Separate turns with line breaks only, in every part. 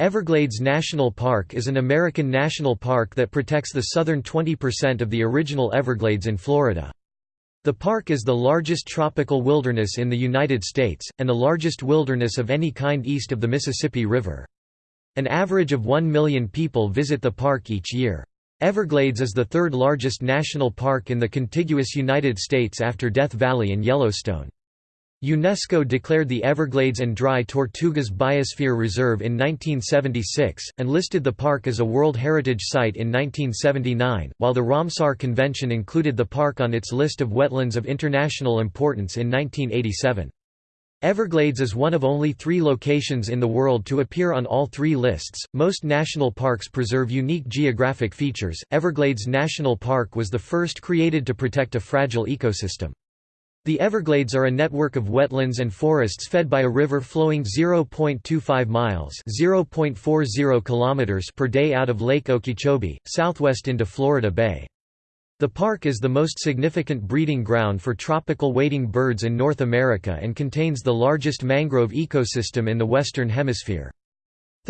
Everglades National Park is an American national park that protects the southern 20% of the original Everglades in Florida. The park is the largest tropical wilderness in the United States, and the largest wilderness of any kind east of the Mississippi River. An average of 1 million people visit the park each year. Everglades is the third largest national park in the contiguous United States after Death Valley and Yellowstone. UNESCO declared the Everglades and Dry Tortugas Biosphere Reserve in 1976, and listed the park as a World Heritage Site in 1979, while the Ramsar Convention included the park on its list of wetlands of international importance in 1987. Everglades is one of only three locations in the world to appear on all three lists. Most national parks preserve unique geographic features. Everglades National Park was the first created to protect a fragile ecosystem. The Everglades are a network of wetlands and forests fed by a river flowing 0.25 miles (0.40 kilometers) per day out of Lake Okeechobee, southwest into Florida Bay. The park is the most significant breeding ground for tropical wading birds in North America and contains the largest mangrove ecosystem in the Western Hemisphere.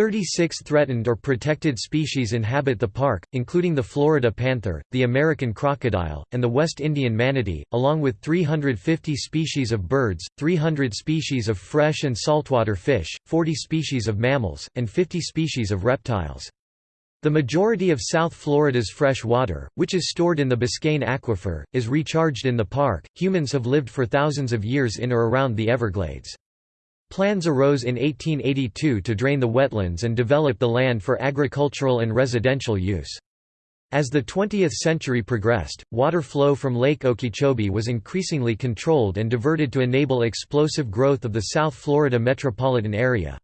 36 threatened or protected species inhabit the park, including the Florida panther, the American crocodile, and the West Indian manatee, along with 350 species of birds, 300 species of fresh and saltwater fish, 40 species of mammals, and 50 species of reptiles. The majority of South Florida's fresh water, which is stored in the Biscayne Aquifer, is recharged in the park. Humans have lived for thousands of years in or around the Everglades. Plans arose in 1882 to drain the wetlands and develop the land for agricultural and residential use. As the 20th century progressed, water flow from Lake Okeechobee was increasingly controlled and diverted to enable explosive growth of the South Florida metropolitan area.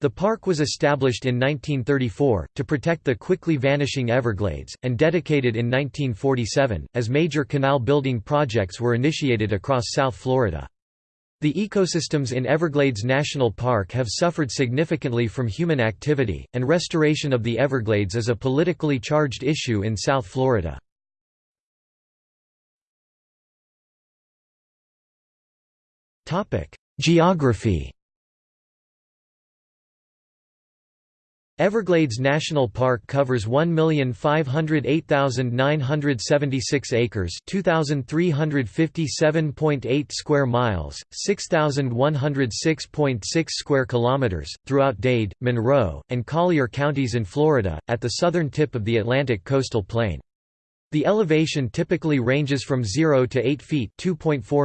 The park was established in 1934, to protect the quickly vanishing Everglades, and dedicated in 1947, as major canal building projects were initiated across South Florida. The ecosystems in Everglades National Park have suffered significantly from human activity, and restoration of the Everglades is a politically charged issue in South Florida. Geography Everglades National Park covers 1,508,976 acres 2,357.8 square miles, 6,106.6 square kilometers, throughout Dade, Monroe, and Collier counties in Florida, at the southern tip of the Atlantic coastal plain. The elevation typically ranges from 0 to 8 feet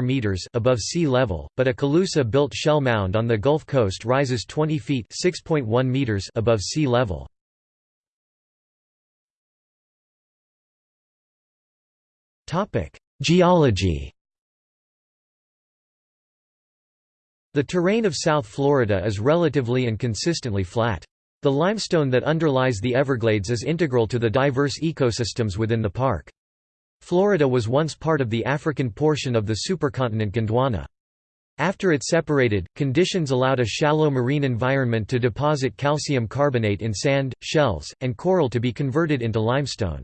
meters above sea level, but a Calusa-built shell mound on the Gulf Coast rises 20 feet meters above sea level. Geology The terrain of South Florida is relatively and consistently flat. The limestone that underlies the Everglades is integral to the diverse ecosystems within the park. Florida was once part of the African portion of the supercontinent Gondwana. After it separated, conditions allowed a shallow marine environment to deposit calcium carbonate in sand, shells, and coral to be converted into limestone.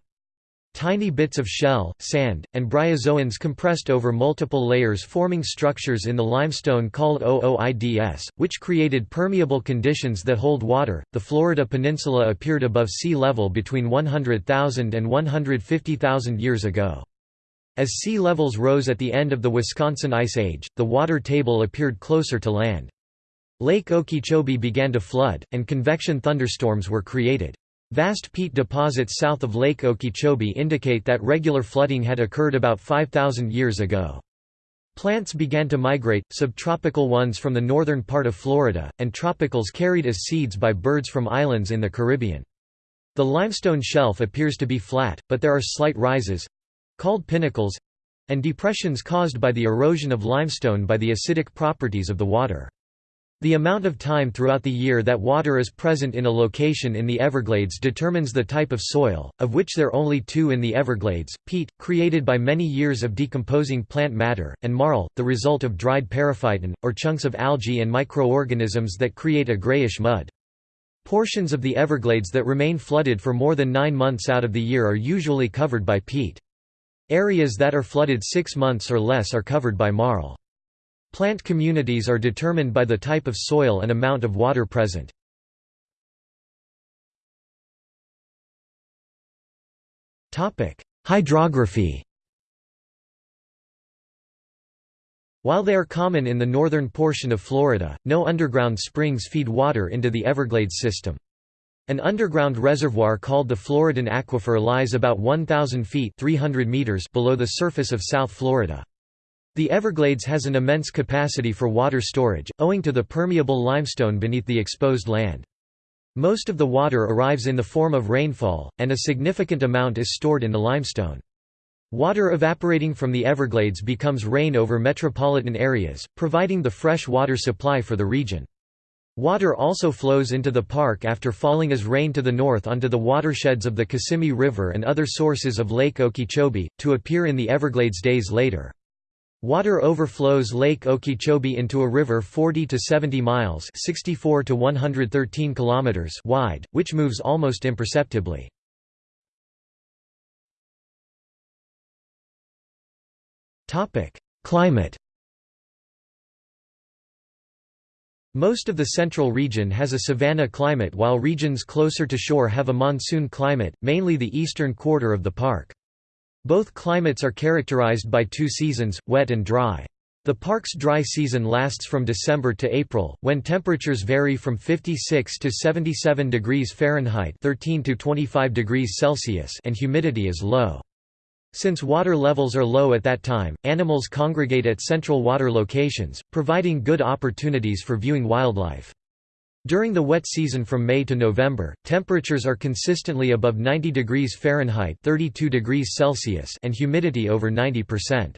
Tiny bits of shell, sand, and bryozoans compressed over multiple layers forming structures in the limestone called ooids, which created permeable conditions that hold water. The Florida peninsula appeared above sea level between 100,000 and 150,000 years ago. As sea levels rose at the end of the Wisconsin Ice Age, the water table appeared closer to land. Lake Okeechobee began to flood, and convection thunderstorms were created. Vast peat deposits south of Lake Okeechobee indicate that regular flooding had occurred about 5,000 years ago. Plants began to migrate, subtropical ones from the northern part of Florida, and tropicals carried as seeds by birds from islands in the Caribbean. The limestone shelf appears to be flat, but there are slight rises—called pinnacles—and depressions caused by the erosion of limestone by the acidic properties of the water. The amount of time throughout the year that water is present in a location in the Everglades determines the type of soil, of which there are only two in the Everglades, peat, created by many years of decomposing plant matter, and marl, the result of dried periphyton, or chunks of algae and microorganisms that create a grayish mud. Portions of the Everglades that remain flooded for more than nine months out of the year are usually covered by peat. Areas that are flooded six months or less are covered by marl. Plant communities are determined by the type of soil and amount of water present. Hydrography While they are common in the northern portion of Florida, no underground springs feed water into the Everglades system. An underground reservoir called the Floridan Aquifer lies about 1,000 feet 300 meters below the surface of South Florida. The Everglades has an immense capacity for water storage, owing to the permeable limestone beneath the exposed land. Most of the water arrives in the form of rainfall, and a significant amount is stored in the limestone. Water evaporating from the Everglades becomes rain over metropolitan areas, providing the fresh water supply for the region. Water also flows into the park after falling as rain to the north onto the watersheds of the Kissimmee River and other sources of Lake Okeechobee, to appear in the Everglades days later. Water overflows Lake Okeechobee into a river 40 to 70 miles 64 to 113 kilometers wide, which moves almost imperceptibly. Climate Most of the central region has a savanna climate while regions closer to shore have a monsoon climate, mainly the eastern quarter of the park. Both climates are characterized by two seasons, wet and dry. The park's dry season lasts from December to April, when temperatures vary from 56 to 77 degrees Fahrenheit 13 to 25 degrees Celsius and humidity is low. Since water levels are low at that time, animals congregate at central water locations, providing good opportunities for viewing wildlife. During the wet season from May to November, temperatures are consistently above 90 degrees Fahrenheit 32 degrees Celsius and humidity over 90%.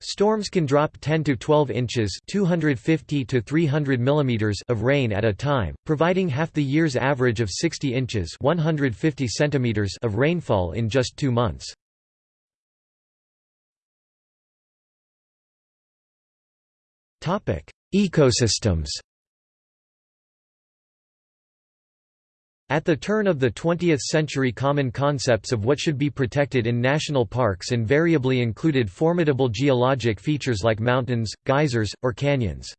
Storms can drop 10 to 12 inches 250 to 300 millimeters of rain at a time, providing half the year's average of 60 inches 150 centimeters of rainfall in just two months. Ecosystems At the turn of the 20th century common concepts of what should be protected in national parks invariably included formidable geologic features like mountains, geysers, or canyons.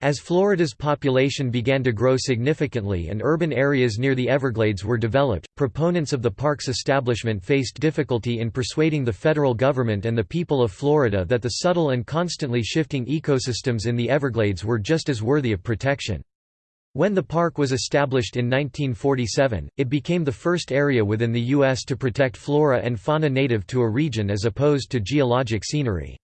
As Florida's population began to grow significantly and urban areas near the Everglades were developed, proponents of the park's establishment faced difficulty in persuading the federal government and the people of Florida that the subtle and constantly shifting ecosystems in the Everglades were just as worthy of protection. When the park was established in 1947, it became the first area within the U.S. to protect flora and fauna native to a region as opposed to geologic scenery.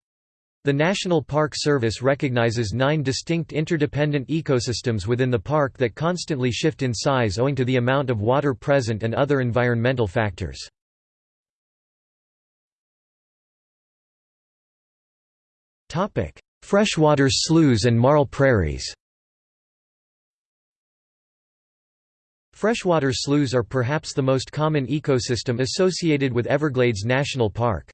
The National Park Service recognizes nine distinct interdependent ecosystems within the park that constantly shift in size owing to the amount of water present and other environmental factors. Freshwater sloughs and marl prairies Freshwater sloughs are perhaps the most common ecosystem associated with Everglades National Park.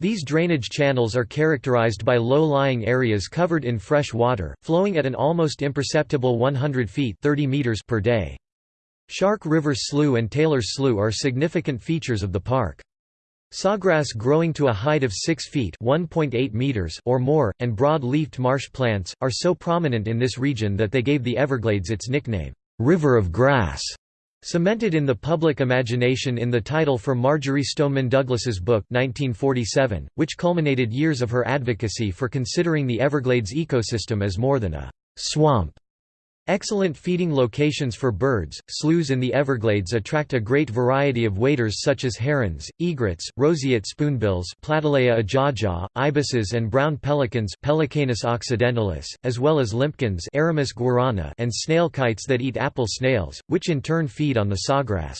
These drainage channels are characterized by low-lying areas covered in fresh water, flowing at an almost imperceptible 100 feet 30 meters per day. Shark River Slough and Taylor's Slough are significant features of the park. Sawgrass growing to a height of 6 feet meters or more, and broad-leafed marsh plants, are so prominent in this region that they gave the Everglades its nickname, "'River of Grass'. Cemented in the public imagination in the title for Marjory Stoneman Douglas's book 1947, which culminated years of her advocacy for considering the Everglades ecosystem as more than a «swamp» Excellent feeding locations for birds, sloughs in the Everglades attract a great variety of waders such as herons, egrets, roseate spoonbills Platalea ajaja, ibises and brown pelicans Pelecanus occidentalis, as well as limpkins Aramus guarauna and snail kites that eat apple snails, which in turn feed on the sawgrass.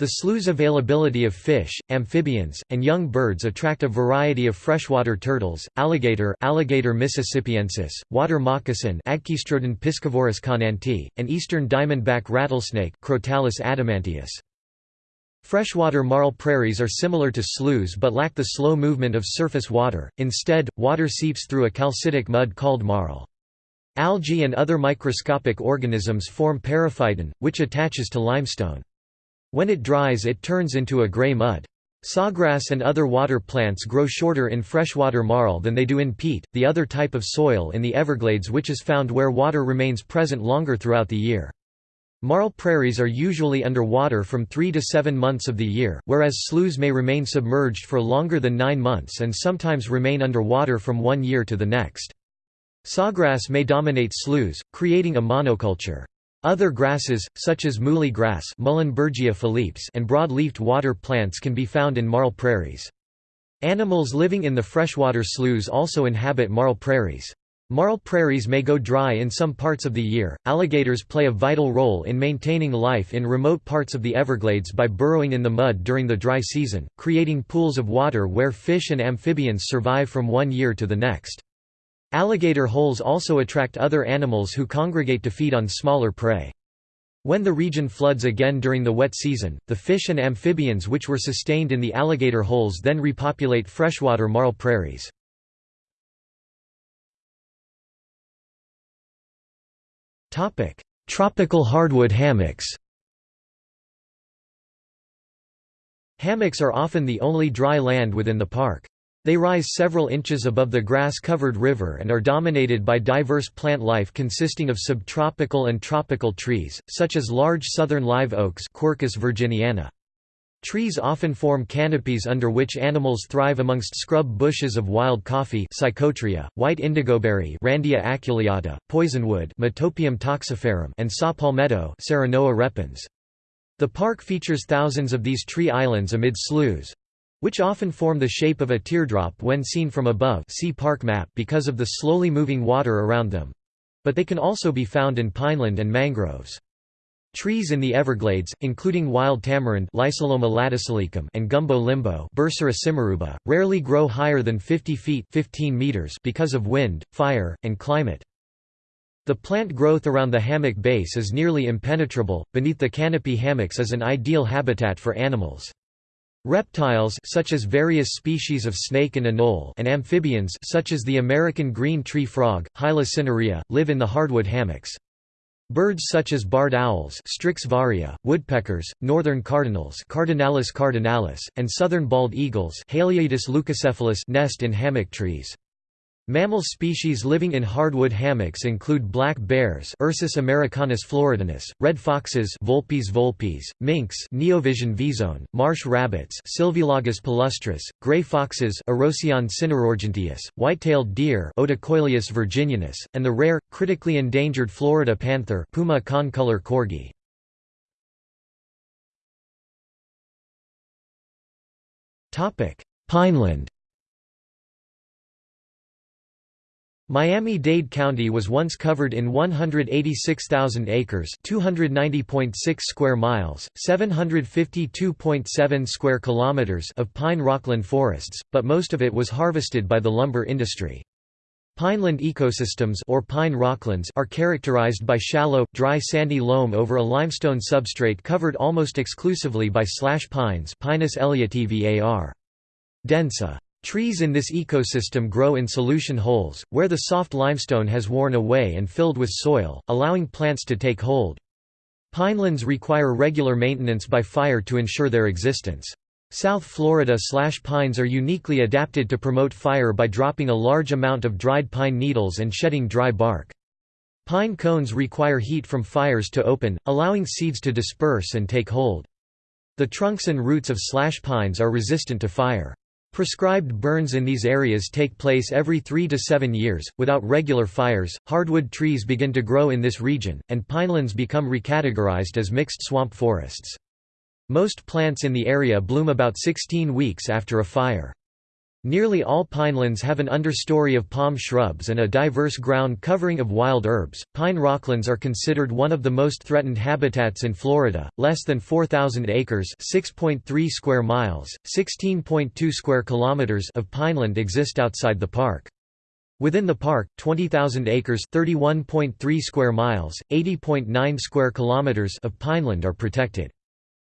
The slough's availability of fish, amphibians, and young birds attract a variety of freshwater turtles, alligator Alligator mississippiensis, water moccasin Agkistrodon piscivorus conanti, and eastern diamondback rattlesnake Crotalus adamanteus. Freshwater marl prairies are similar to sloughs but lack the slow movement of surface water, instead, water seeps through a calcitic mud called marl. Algae and other microscopic organisms form periphyton, which attaches to limestone. When it dries it turns into a gray mud. Sawgrass and other water plants grow shorter in freshwater marl than they do in peat, the other type of soil in the Everglades which is found where water remains present longer throughout the year. Marl prairies are usually under water from 3 to 7 months of the year, whereas sloughs may remain submerged for longer than 9 months and sometimes remain under water from one year to the next. Sawgrass may dominate sloughs, creating a monoculture. Other grasses, such as muhly grass and broad-leafed water plants can be found in marl prairies. Animals living in the freshwater sloughs also inhabit marl prairies. Marl prairies may go dry in some parts of the year. Alligators play a vital role in maintaining life in remote parts of the Everglades by burrowing in the mud during the dry season, creating pools of water where fish and amphibians survive from one year to the next. Alligator holes also attract other animals who congregate to feed on smaller prey. When the region floods again during the wet season, the fish and amphibians which were sustained in the alligator holes then repopulate freshwater marl prairies. Tropical hardwood hammocks. Hammocks are often the only dry land within the park. They rise several inches above the grass-covered river and are dominated by diverse plant life consisting of subtropical and tropical trees, such as large southern live oaks Quercus virginiana. Trees often form canopies under which animals thrive amongst scrub bushes of wild coffee Psychotria, white indigoberry Randia aculeata, poisonwood Metopium toxiferum and saw palmetto Serenoa repens. The park features thousands of these tree islands amid sloughs—which often form the shape of a teardrop when seen from above see park map because of the slowly moving water around them. But they can also be found in pineland and mangroves. Trees in the Everglades, including wild tamarind and gumbo limbo rarely grow higher than 50 feet 15 meters because of wind, fire, and climate. The plant growth around the hammock base is nearly impenetrable, beneath the canopy hammocks is an ideal habitat for animals. Reptiles such as various species of snake and anole and amphibians such as the American green tree frog, Hyla cinerea, live in the hardwood hammocks. Birds such as barred owls Strix varia, woodpeckers, northern cardinals Cardinalis cardinalis, and southern bald eagles Haliaeetus leucocephalus nest in hammock trees. Mammal species living in hardwood hammocks include black bears Ursus americanus floridanus, red foxes Vulpes vulpes, minks Neovison vison, marsh rabbits Sylvilagus palustris, gray foxes Erosion cinerorganteus, white-tailed deer Odocoileus virginianus, and the rare, critically endangered Florida panther Puma concolor coryi. Pineland Miami-Dade County was once covered in 186,000 acres, 290.6 square miles, 752.7 square kilometers of pine rockland forests, but most of it was harvested by the lumber industry. Pineland ecosystems or pine rocklands are characterized by shallow, dry sandy loam over a limestone substrate covered almost exclusively by slash pines Pinus ellioti var. Densa. Trees in this ecosystem grow in solution holes, where the soft limestone has worn away and filled with soil, allowing plants to take hold. Pinelands require regular maintenance by fire to ensure their existence. South Florida slash pines are uniquely adapted to promote fire by dropping a large amount of dried pine needles and shedding dry bark. Pine cones require heat from fires to open, allowing seeds to disperse and take hold. The trunks and roots of slash pines are resistant to fire. Prescribed burns in these areas take place every three to seven years. Without regular fires, hardwood trees begin to grow in this region, and pinelands become recategorized as mixed swamp forests. Most plants in the area bloom about 16 weeks after a fire. Nearly all pinelands have an understory of palm shrubs and a diverse ground covering of wild herbs. Pine rocklands are considered one of the most threatened habitats in Florida. Less than 4,000 acres (6.3 square miles, 16.2 square kilometers) of pineland exist outside the park. Within the park, 20,000 acres (31.3 square miles, 80.9 square kilometers) of pineland are protected.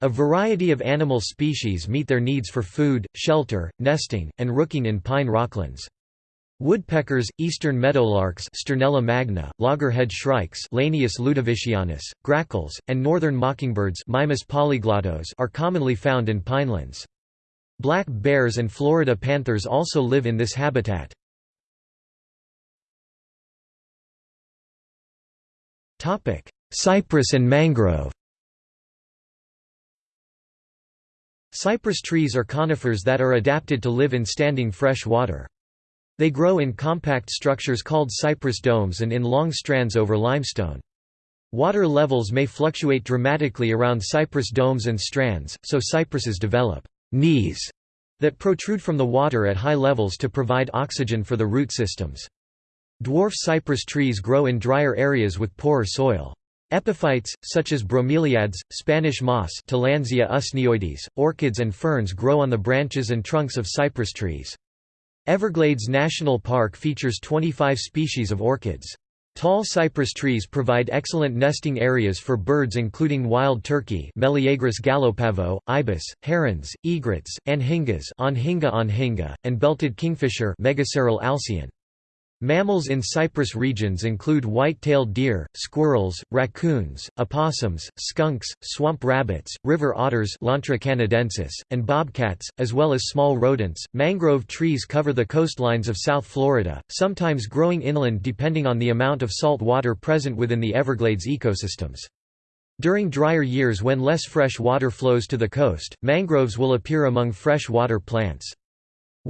A variety of animal species meet their needs for food, shelter, nesting, and rooking in pine rocklands. Woodpeckers, eastern meadowlarks Sturnella magna, loggerhead shrikes Lanius ludovicianus, grackles, and northern mockingbirds Mimus polyglottos are commonly found in pinelands. Black bears and Florida panthers also live in this habitat. Cypress and mangrove Cypress trees are conifers that are adapted to live in standing fresh water. They grow in compact structures called cypress domes and in long strands over limestone. Water levels may fluctuate dramatically around cypress domes and strands, so cypresses develop «knees» that protrude from the water at high levels to provide oxygen for the root systems. Dwarf cypress trees grow in drier areas with poorer soil. Epiphytes, such as bromeliads, Spanish moss Tillandsia usneoides, orchids and ferns grow on the branches and trunks of cypress trees. Everglades National Park features 25 species of orchids. Tall cypress trees provide excellent nesting areas for birds including wild turkey Meleagris gallopavo, ibis, herons, egrets, anhingas Anhinga anhinga, and belted kingfisher Megaceryle alcyon. Mammals in cypress regions include white-tailed deer, squirrels, raccoons, opossums, skunks, swamp rabbits, river otters and bobcats, as well as small rodents. Mangrove trees cover the coastlines of South Florida, sometimes growing inland depending on the amount of salt water present within the Everglades ecosystems. During drier years when less fresh water flows to the coast, mangroves will appear among fresh water plants.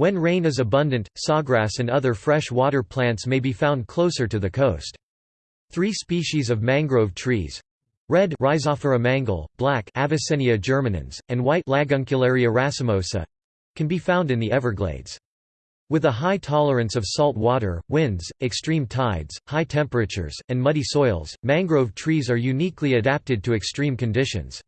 When rain is abundant, sawgrass and other fresh water plants may be found closer to the coast. Three species of mangrove trees red Rhizophora mangle, black Avicennia germinans, and white Laguncularia racemosa can be found in the Everglades. With a high tolerance of salt water, winds, extreme tides, high temperatures, and muddy soils, mangrove trees are uniquely adapted to extreme conditions.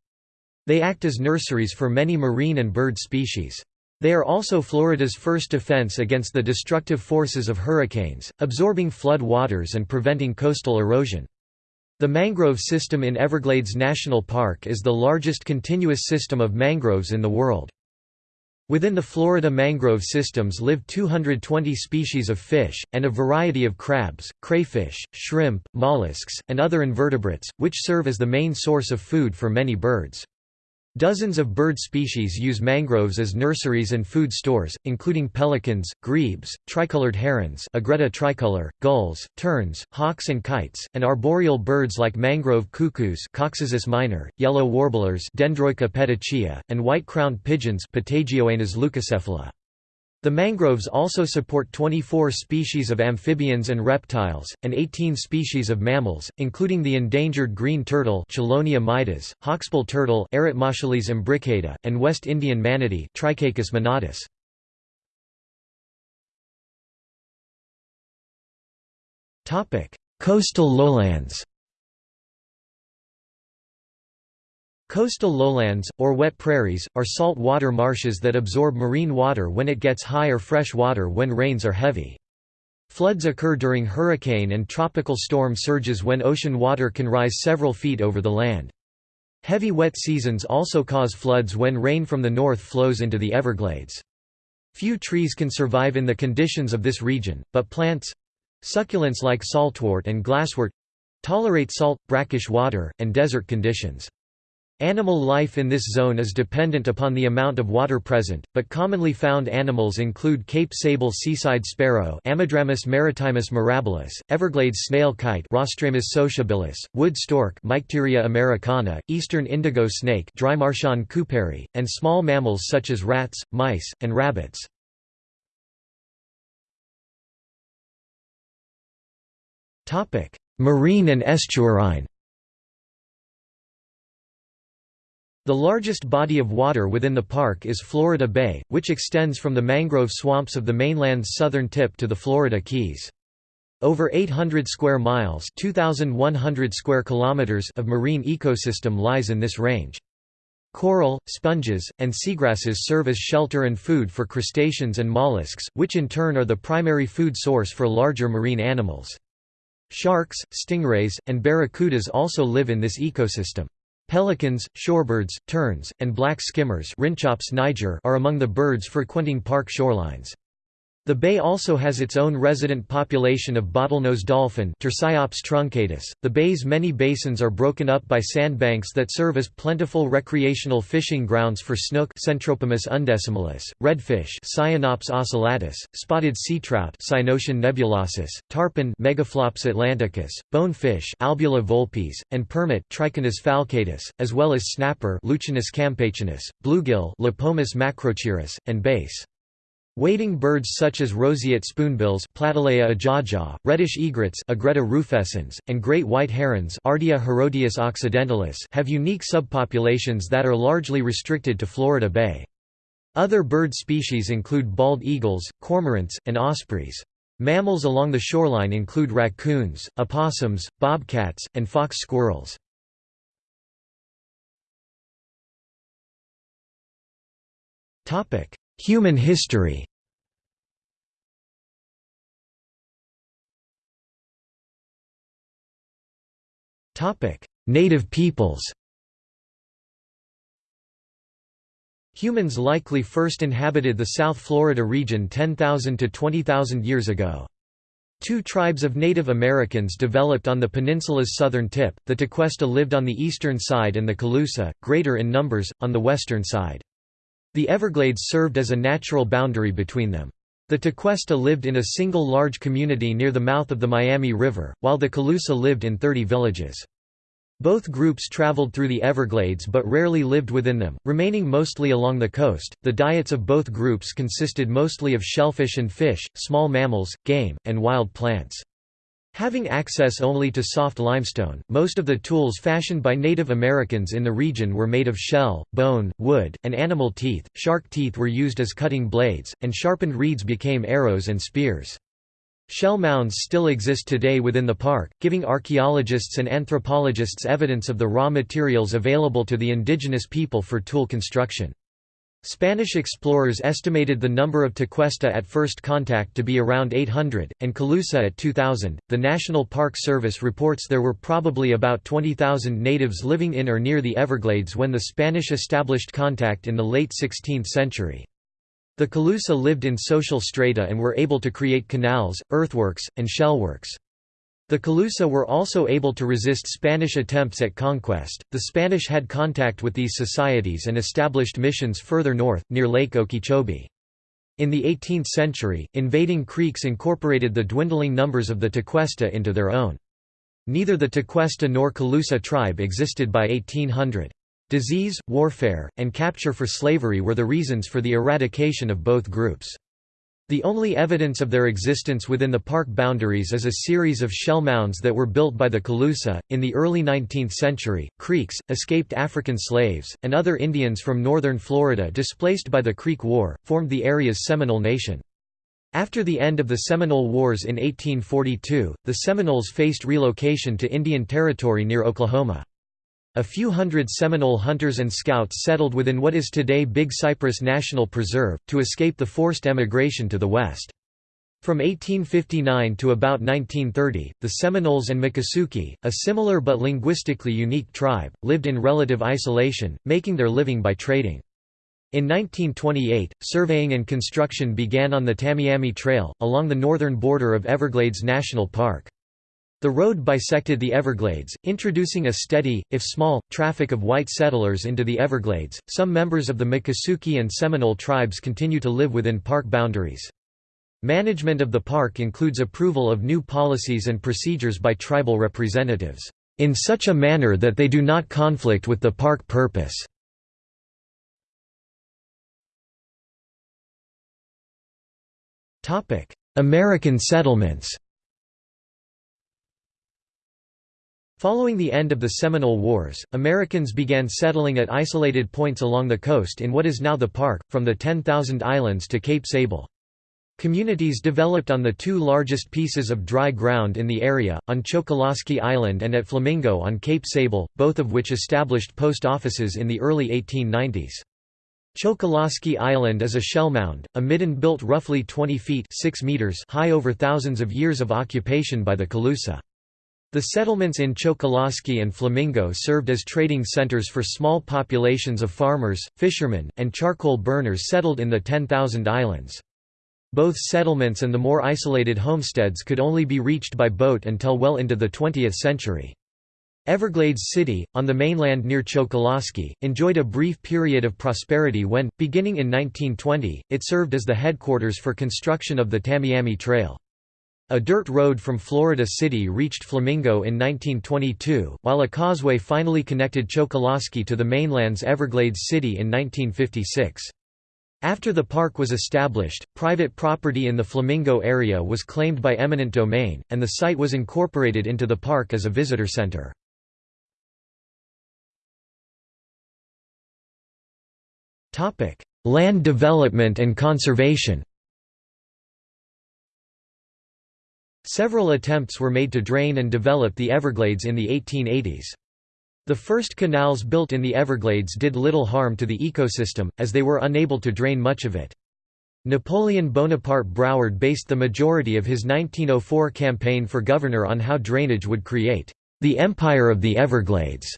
They act as nurseries for many marine and bird species. They are also Florida's first defense against the destructive forces of hurricanes, absorbing flood waters and preventing coastal erosion. The mangrove system in Everglades National Park is the largest continuous system of mangroves in the world. Within the Florida mangrove systems live 220 species of fish, and a variety of crabs, crayfish, shrimp, mollusks, and other invertebrates, which serve as the main source of food for many birds. Dozens of bird species use mangroves as nurseries and food stores, including pelicans, grebes, tricolored herons Egretta tricolor, gulls, terns, hawks and kites, and arboreal birds like mangrove cuckoos Coccyzus minor, yellow warblers Dendroica petechia, and white-crowned pigeons Patagoenas leucocephala. The mangroves also support 24 species of amphibians and reptiles, and 18 species of mammals, including the endangered green turtle Chelonia mitis, hawksbill turtle imbricata, and West Indian manatee Trichechus manatus. Coastal lowlands Coastal lowlands, or wet prairies, are salt water marshes that absorb marine water when it gets high or fresh water when rains are heavy. Floods occur during hurricane and tropical storm surges when ocean water can rise several feet over the land. Heavy wet seasons also cause floods when rain from the north flows into the Everglades. Few trees can survive in the conditions of this region, but plants—succulents like saltwort and glasswort—tolerate salt, brackish water, and desert conditions. Animal life in this zone is dependent upon the amount of water present, but commonly found animals include Cape Sable seaside sparrow Ammodramus maritimus mirabilis, Everglades snail kite Rostrhamus sociabilis, wood stork Mycteria americana, eastern indigo snake Drymarchon cooperi, and small mammals such as rats, mice, and rabbits. Marine and estuarine The largest body of water within the park is Florida Bay, which extends from the mangrove swamps of the mainland's southern tip to the Florida Keys. Over 800 square miles 2,100 square kilometers of marine ecosystem lies in this range. Coral, sponges, and seagrasses serve as shelter and food for crustaceans and mollusks, which in turn are the primary food source for larger marine animals. Sharks, stingrays, and barracudas also live in this ecosystem. Pelicans, shorebirds, terns, and black skimmers niger are among the birds frequenting park shorelines. The bay also has its own resident population of bottlenose dolphin truncatus. .The bay's many basins are broken up by sandbanks that serve as plentiful recreational fishing grounds for snook undecimalis, redfish Sciaenops ocellatus, spotted sea trout nebulosus, tarpon Megalops atlanticus, bonefish Albula vulpes, and permit Trichonus falcatus, as well as snapper Lucinus campachinus, bluegill Lepomis macrochirus, and bass. Wading birds such as roseate spoonbills Platalea ajaja, reddish egrets rufescens, and great white herons Ardea herodias occidentalis have unique subpopulations that are largely restricted to Florida Bay. Other bird species include bald eagles, cormorants, and ospreys. Mammals along the shoreline include raccoons, opossums, bobcats, and fox squirrels. Topic: Human history Native peoples Humans likely first inhabited the South Florida region 10,000 to 20,000 years ago. Two tribes of Native Americans developed on the peninsula's southern tip, the Tequesta lived on the eastern side and the Calusa, greater in numbers, on the western side. The Everglades served as a natural boundary between them. The Tequesta lived in a single large community near the mouth of the Miami River, while the Calusa lived in 30 villages. Both groups traveled through the Everglades but rarely lived within them, remaining mostly along the coast. The diets of both groups consisted mostly of shellfish and fish, small mammals, game, and wild plants. Having access only to soft limestone, most of the tools fashioned by Native Americans in the region were made of shell, bone, wood, and animal teeth. Shark teeth were used as cutting blades, and sharpened reeds became arrows and spears. Shell mounds still exist today within the park, giving archaeologists and anthropologists evidence of the raw materials available to the indigenous people for tool construction. Spanish explorers estimated the number of Tequesta at first contact to be around 800, and Calusa at 2,000. The National Park Service reports there were probably about 20,000 natives living in or near the Everglades when the Spanish established contact in the late 16th century. The Calusa lived in social strata and were able to create canals, earthworks, and shellworks. The Calusa were also able to resist Spanish attempts at conquest. The Spanish had contact with these societies and established missions further north, near Lake Okeechobee. In the 18th century, invading Creeks incorporated the dwindling numbers of the Tequesta into their own. Neither the Tequesta nor Calusa tribe existed by 1800. Disease, warfare, and capture for slavery were the reasons for the eradication of both groups. The only evidence of their existence within the park boundaries is a series of shell mounds that were built by the Calusa. In the early 19th century, Creeks, escaped African slaves, and other Indians from northern Florida displaced by the Creek War, formed the area's Seminole Nation. After the end of the Seminole Wars in 1842, the Seminoles faced relocation to Indian Territory near Oklahoma. A few hundred Seminole hunters and scouts settled within what is today Big Cypress National Preserve, to escape the forced emigration to the west. From 1859 to about 1930, the Seminoles and Miccosukee, a similar but linguistically unique tribe, lived in relative isolation, making their living by trading. In 1928, surveying and construction began on the Tamiami Trail, along the northern border of Everglades National Park. The road bisected the Everglades, introducing a steady, if small, traffic of white settlers into the Everglades. Some members of the Miccosukee and Seminole tribes continue to live within park boundaries. Management of the park includes approval of new policies and procedures by tribal representatives, in such a manner that they do not conflict with the park purpose. American settlements Following the end of the Seminole Wars, Americans began settling at isolated points along the coast in what is now the park, from the 10,000 Islands to Cape Sable. Communities developed on the two largest pieces of dry ground in the area, on Chokoloskee Island and at Flamingo on Cape Sable, both of which established post offices in the early 1890s. Chokoloskee Island is a shell mound, a midden built roughly 20 feet 6 meters high over thousands of years of occupation by the Calusa. The settlements in Chokoloskee and Flamingo served as trading centers for small populations of farmers, fishermen, and charcoal burners settled in the 10,000 islands. Both settlements and the more isolated homesteads could only be reached by boat until well into the 20th century. Everglades City, on the mainland near Chokoloskee, enjoyed a brief period of prosperity when, beginning in 1920, it served as the headquarters for construction of the Tamiami Trail. A dirt road from Florida City reached Flamingo in 1922, while a causeway finally connected Chokoloskee to the mainland's Everglades City in 1956. After the park was established, private property in the Flamingo area was claimed by eminent domain, and the site was incorporated into the park as a visitor center. Land development and conservation Several attempts were made to drain and develop the Everglades in the 1880s. The first canals built in the Everglades did little harm to the ecosystem, as they were unable to drain much of it. Napoleon Bonaparte Broward based the majority of his 1904 campaign for governor on how drainage would create the Empire of the Everglades.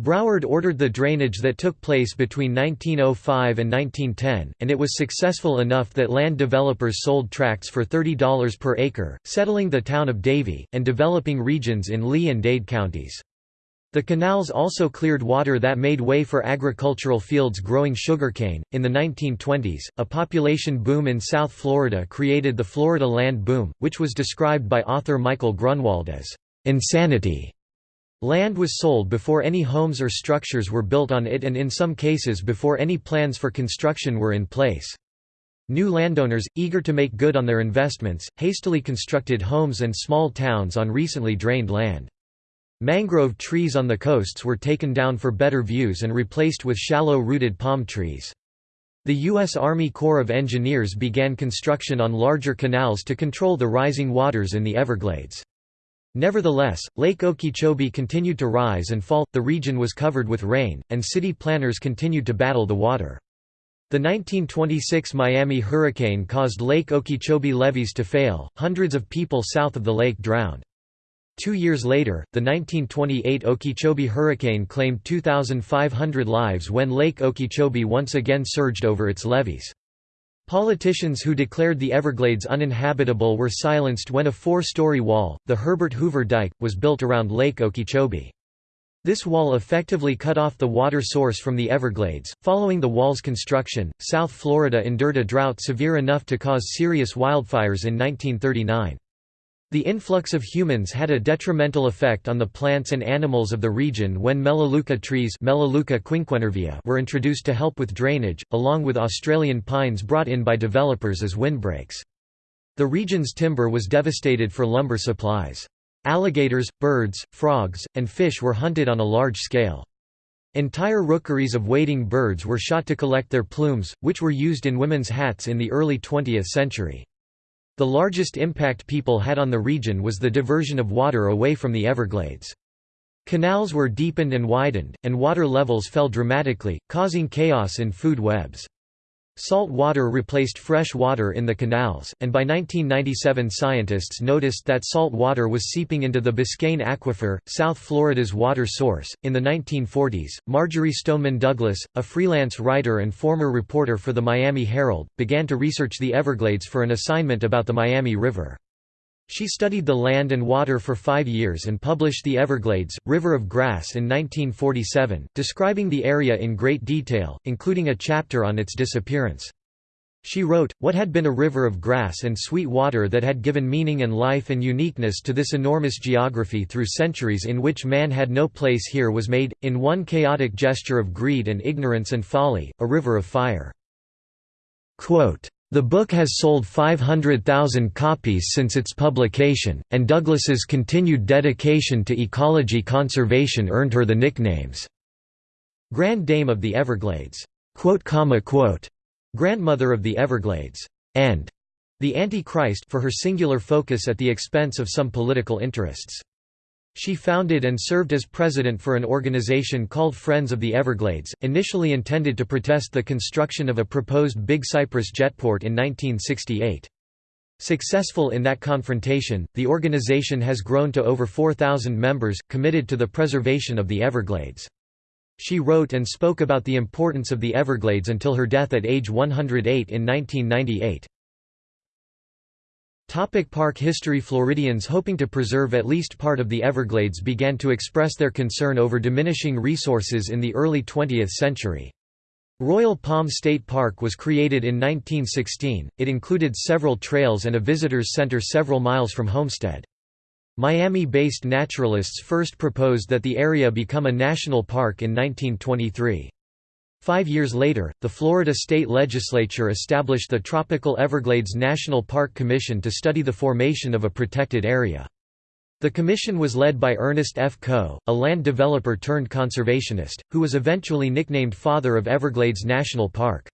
Broward ordered the drainage that took place between 1905 and 1910, and it was successful enough that land developers sold tracts for $30 per acre, settling the town of Davie, and developing regions in Lee and Dade counties. The canals also cleared water that made way for agricultural fields growing sugarcane. In the 1920s, a population boom in South Florida created the Florida land boom, which was described by author Michael Grunwald as insanity. Land was sold before any homes or structures were built on it and in some cases before any plans for construction were in place. New landowners, eager to make good on their investments, hastily constructed homes and small towns on recently drained land. Mangrove trees on the coasts were taken down for better views and replaced with shallow-rooted palm trees. The U.S. Army Corps of Engineers began construction on larger canals to control the rising waters in the Everglades. Nevertheless, Lake Okeechobee continued to rise and fall, the region was covered with rain, and city planners continued to battle the water. The 1926 Miami hurricane caused Lake Okeechobee levees to fail, hundreds of people south of the lake drowned. Two years later, the 1928 Okeechobee hurricane claimed 2,500 lives when Lake Okeechobee once again surged over its levees. Politicians who declared the Everglades uninhabitable were silenced when a four-story wall, the Herbert Hoover Dike, was built around Lake Okeechobee. This wall effectively cut off the water source from the Everglades. Following the wall's construction, South Florida endured a drought severe enough to cause serious wildfires in 1939. The influx of humans had a detrimental effect on the plants and animals of the region when Melaleuca trees Melaleuca were introduced to help with drainage, along with Australian pines brought in by developers as windbreaks. The region's timber was devastated for lumber supplies. Alligators, birds, frogs, and fish were hunted on a large scale. Entire rookeries of wading birds were shot to collect their plumes, which were used in women's hats in the early 20th century. The largest impact people had on the region was the diversion of water away from the Everglades. Canals were deepened and widened, and water levels fell dramatically, causing chaos in food webs. Salt water replaced fresh water in the canals, and by 1997 scientists noticed that salt water was seeping into the Biscayne Aquifer, South Florida's water source. In the 1940s, Marjory Stoneman Douglas, a freelance writer and former reporter for the Miami Herald, began to research the Everglades for an assignment about the Miami River. She studied the land and water for five years and published The Everglades, River of Grass in 1947, describing the area in great detail, including a chapter on its disappearance. She wrote, What had been a river of grass and sweet water that had given meaning and life and uniqueness to this enormous geography through centuries in which man had no place here was made, in one chaotic gesture of greed and ignorance and folly, a river of fire. Quote, the book has sold 500,000 copies since its publication, and Douglas's continued dedication to ecology conservation earned her the nicknames, Grand Dame of the Everglades, Grandmother of the Everglades, and the Antichrist for her singular focus at the expense of some political interests. She founded and served as president for an organization called Friends of the Everglades, initially intended to protest the construction of a proposed Big Cypress jetport in 1968. Successful in that confrontation, the organization has grown to over 4,000 members, committed to the preservation of the Everglades. She wrote and spoke about the importance of the Everglades until her death at age 108 in 1998. Topic park history Floridians hoping to preserve at least part of the Everglades began to express their concern over diminishing resources in the early 20th century. Royal Palm State Park was created in 1916, it included several trails and a visitors center several miles from Homestead. Miami-based naturalists first proposed that the area become a national park in 1923. Five years later, the Florida state legislature established the Tropical Everglades National Park Commission to study the formation of a protected area. The commission was led by Ernest F. Coe, a land developer turned conservationist, who was eventually nicknamed Father of Everglades National Park.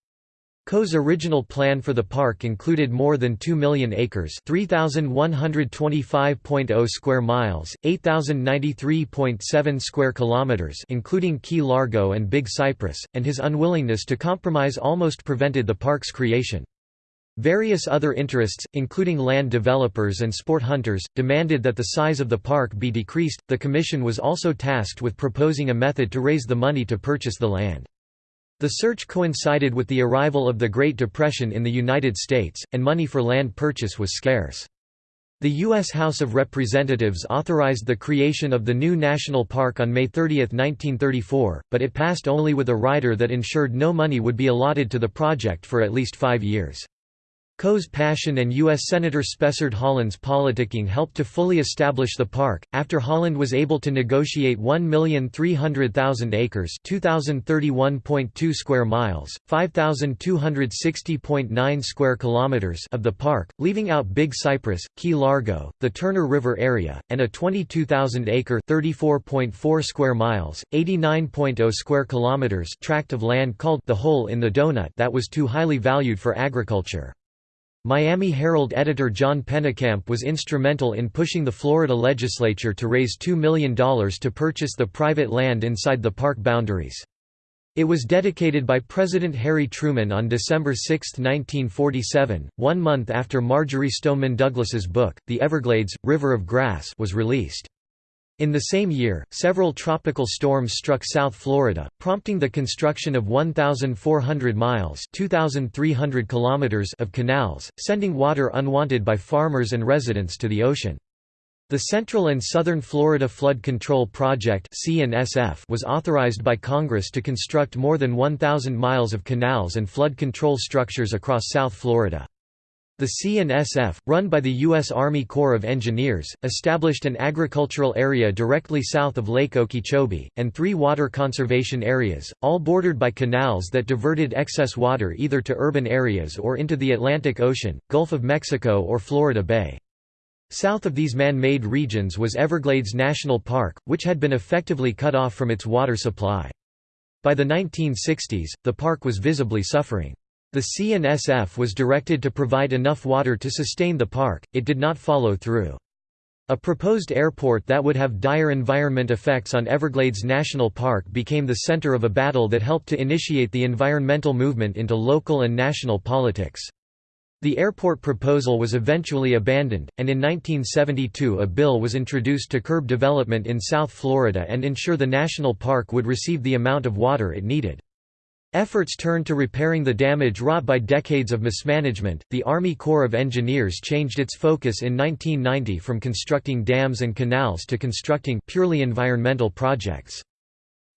Coe's original plan for the park included more than 2 million acres 3,125.0 square miles, 8,093.7 square kilometers including Key Largo and Big Cypress, and his unwillingness to compromise almost prevented the park's creation. Various other interests, including land developers and sport hunters, demanded that the size of the park be decreased. The commission was also tasked with proposing a method to raise the money to purchase the land. The search coincided with the arrival of the Great Depression in the United States, and money for land purchase was scarce. The U.S. House of Representatives authorized the creation of the new national park on May 30, 1934, but it passed only with a rider that ensured no money would be allotted to the project for at least five years. Coe's passion and U.S. Senator Spessard Holland's politicking helped to fully establish the park. After Holland was able to negotiate 1,300,000 acres (2,031.2 square miles, 5,260.9 square kilometers) of the park, leaving out Big Cypress, Key Largo, the Turner River area, and a 22,000-acre (34.4 square miles, 89.0 square kilometers) tract of land called the Hole in the Donut that was too highly valued for agriculture. Miami Herald editor John Pennekamp was instrumental in pushing the Florida legislature to raise $2 million to purchase the private land inside the park boundaries. It was dedicated by President Harry Truman on December 6, 1947, one month after Marjory Stoneman Douglas's book, The Everglades, River of Grass was released. In the same year, several tropical storms struck South Florida, prompting the construction of 1,400 miles kilometers of canals, sending water unwanted by farmers and residents to the ocean. The Central and Southern Florida Flood Control Project was authorized by Congress to construct more than 1,000 miles of canals and flood control structures across South Florida. The C&SF, run by the U.S. Army Corps of Engineers, established an agricultural area directly south of Lake Okeechobee, and three water conservation areas, all bordered by canals that diverted excess water either to urban areas or into the Atlantic Ocean, Gulf of Mexico or Florida Bay. South of these man-made regions was Everglades National Park, which had been effectively cut off from its water supply. By the 1960s, the park was visibly suffering. The C&SF was directed to provide enough water to sustain the park, it did not follow through. A proposed airport that would have dire environment effects on Everglades National Park became the center of a battle that helped to initiate the environmental movement into local and national politics. The airport proposal was eventually abandoned, and in 1972 a bill was introduced to curb development in South Florida and ensure the national park would receive the amount of water it needed. Efforts turned to repairing the damage wrought by decades of mismanagement. The Army Corps of Engineers changed its focus in 1990 from constructing dams and canals to constructing purely environmental projects.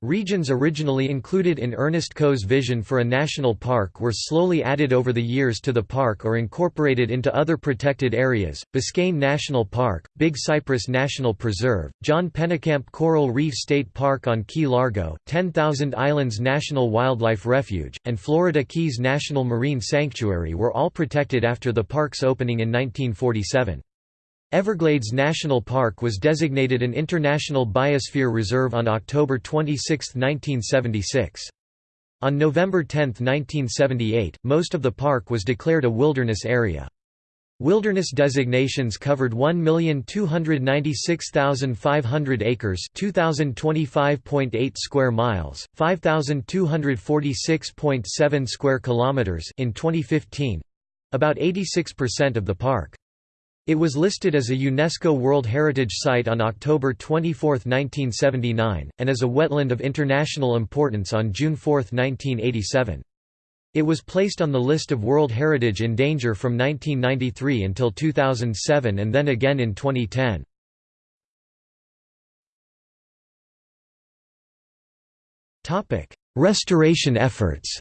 Regions originally included in Ernest Coe's vision for a national park were slowly added over the years to the park or incorporated into other protected areas, Biscayne National Park, Big Cypress National Preserve, John Pennekamp Coral Reef State Park on Key Largo, 10,000 Islands National Wildlife Refuge, and Florida Keys National Marine Sanctuary were all protected after the park's opening in 1947. Everglades National Park was designated an International Biosphere Reserve on October 26, 1976. On November 10, 1978, most of the park was declared a wilderness area. Wilderness designations covered 1,296,500 acres 2,025.8 square miles, 5,246.7 square kilometers in 2015—about 86% of the park. It was listed as a UNESCO World Heritage Site on October 24, 1979, and as a wetland of international importance on June 4, 1987. It was placed on the list of World Heritage in Danger from 1993 until 2007 and then again in 2010. Restoration efforts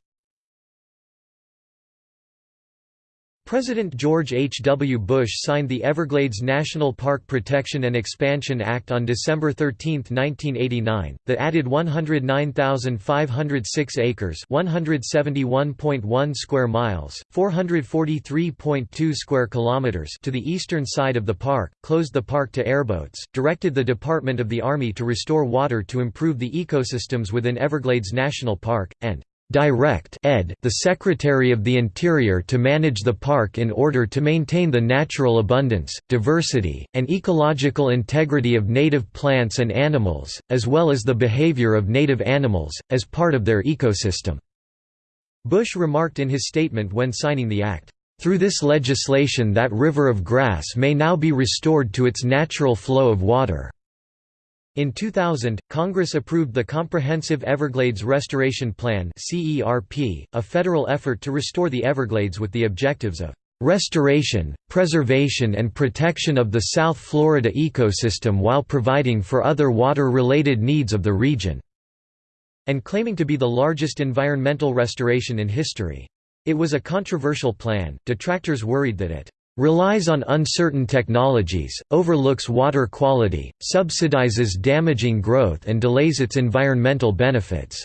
President George H. W. Bush signed the Everglades National Park Protection and Expansion Act on December 13, 1989, that added 109,506 acres 171.1 square miles, 443.2 square kilometers to the eastern side of the park, closed the park to airboats, directed the Department of the Army to restore water to improve the ecosystems within Everglades National Park, and direct ed the Secretary of the Interior to manage the park in order to maintain the natural abundance, diversity, and ecological integrity of native plants and animals, as well as the behavior of native animals, as part of their ecosystem." Bush remarked in his statement when signing the act, "...through this legislation that river of grass may now be restored to its natural flow of water." In 2000, Congress approved the Comprehensive Everglades Restoration Plan a federal effort to restore the Everglades with the objectives of "...restoration, preservation and protection of the South Florida ecosystem while providing for other water-related needs of the region", and claiming to be the largest environmental restoration in history. It was a controversial plan, detractors worried that it relies on uncertain technologies, overlooks water quality, subsidizes damaging growth and delays its environmental benefits."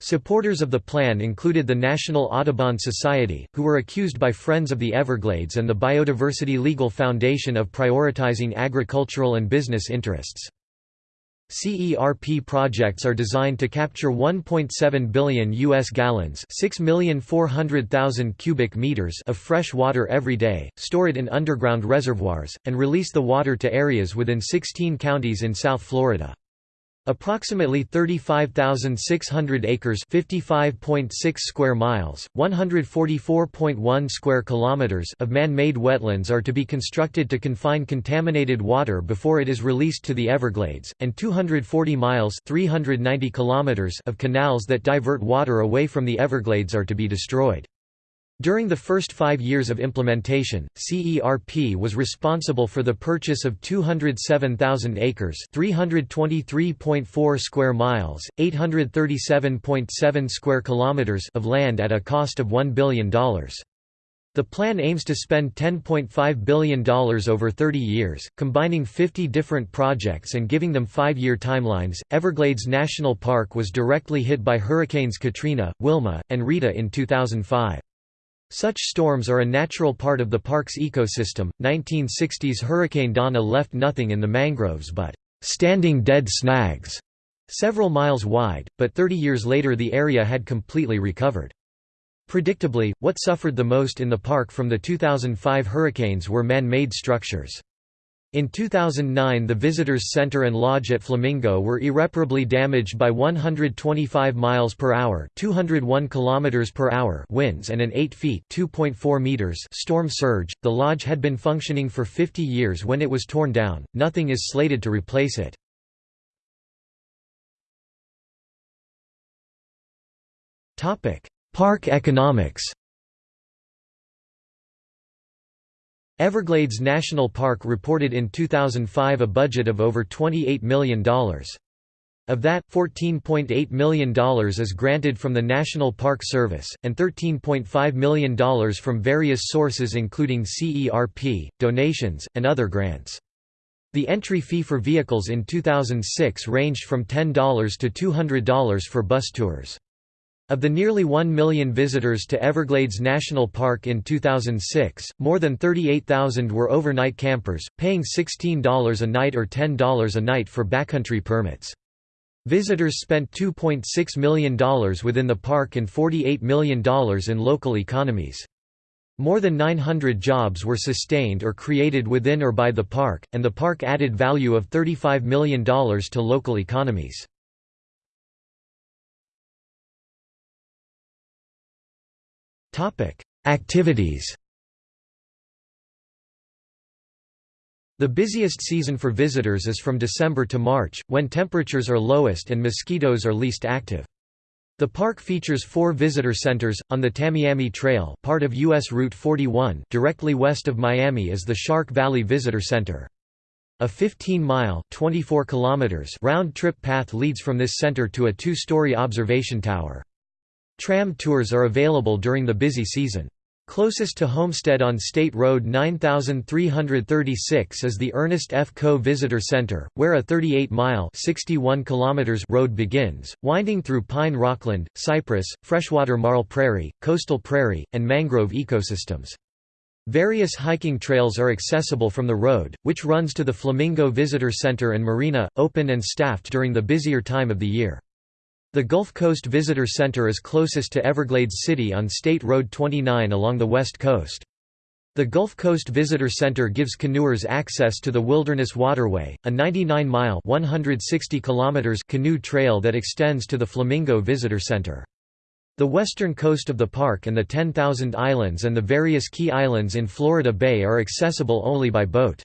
Supporters of the plan included the National Audubon Society, who were accused by Friends of the Everglades and the Biodiversity Legal Foundation of prioritizing agricultural and business interests. CERP projects are designed to capture 1.7 billion US gallons, 6,400,000 cubic meters of fresh water every day, store it in underground reservoirs, and release the water to areas within 16 counties in South Florida. Approximately 35,600 acres (55.6 square miles, 144.1 square kilometers) of man-made wetlands are to be constructed to confine contaminated water before it is released to the Everglades, and 240 miles (390 kilometers) of canals that divert water away from the Everglades are to be destroyed. During the first five years of implementation, CERP was responsible for the purchase of 207,000 acres 323.4 square miles, 837.7 square kilometers of land at a cost of $1 billion. The plan aims to spend $10.5 billion over 30 years, combining 50 different projects and giving them five-year timelines. Everglades National Park was directly hit by hurricanes Katrina, Wilma, and Rita in 2005. Such storms are a natural part of the park's ecosystem. 1960s Hurricane Donna left nothing in the mangroves but standing dead snags several miles wide, but 30 years later the area had completely recovered. Predictably, what suffered the most in the park from the 2005 hurricanes were man-made structures. In 2009 the Visitors Center and Lodge at Flamingo were irreparably damaged by 125 miles per hour, 201 kilometers per hour winds and an 8 feet (2.4 meters) storm surge. The lodge had been functioning for 50 years when it was torn down. Nothing is slated to replace it. Topic: Park economics. Everglades National Park reported in 2005 a budget of over $28 million. Of that, $14.8 million is granted from the National Park Service, and $13.5 million from various sources including CERP, donations, and other grants. The entry fee for vehicles in 2006 ranged from $10 to $200 for bus tours. Of the nearly 1 million visitors to Everglades National Park in 2006, more than 38,000 were overnight campers, paying $16 a night or $10 a night for backcountry permits. Visitors spent $2.6 million within the park and $48 million in local economies. More than 900 jobs were sustained or created within or by the park, and the park added value of $35 million to local economies. Topic: Activities. The busiest season for visitors is from December to March, when temperatures are lowest and mosquitoes are least active. The park features four visitor centers, on the Tamiami Trail part of U.S. Route 41 directly west of Miami is the Shark Valley Visitor Center. A 15-mile round-trip path leads from this center to a two-story observation tower. Tram tours are available during the busy season. Closest to Homestead on State Road 9336 is the Ernest F. Coe Visitor Center, where a 38-mile road begins, winding through pine rockland, cypress, freshwater marl prairie, coastal prairie, and mangrove ecosystems. Various hiking trails are accessible from the road, which runs to the Flamingo Visitor Center and Marina, open and staffed during the busier time of the year. The Gulf Coast Visitor Center is closest to Everglades City on State Road 29 along the west coast. The Gulf Coast Visitor Center gives canoers access to the Wilderness Waterway, a 99-mile canoe trail that extends to the Flamingo Visitor Center. The western coast of the park and the 10,000 Islands and the various key islands in Florida Bay are accessible only by boat.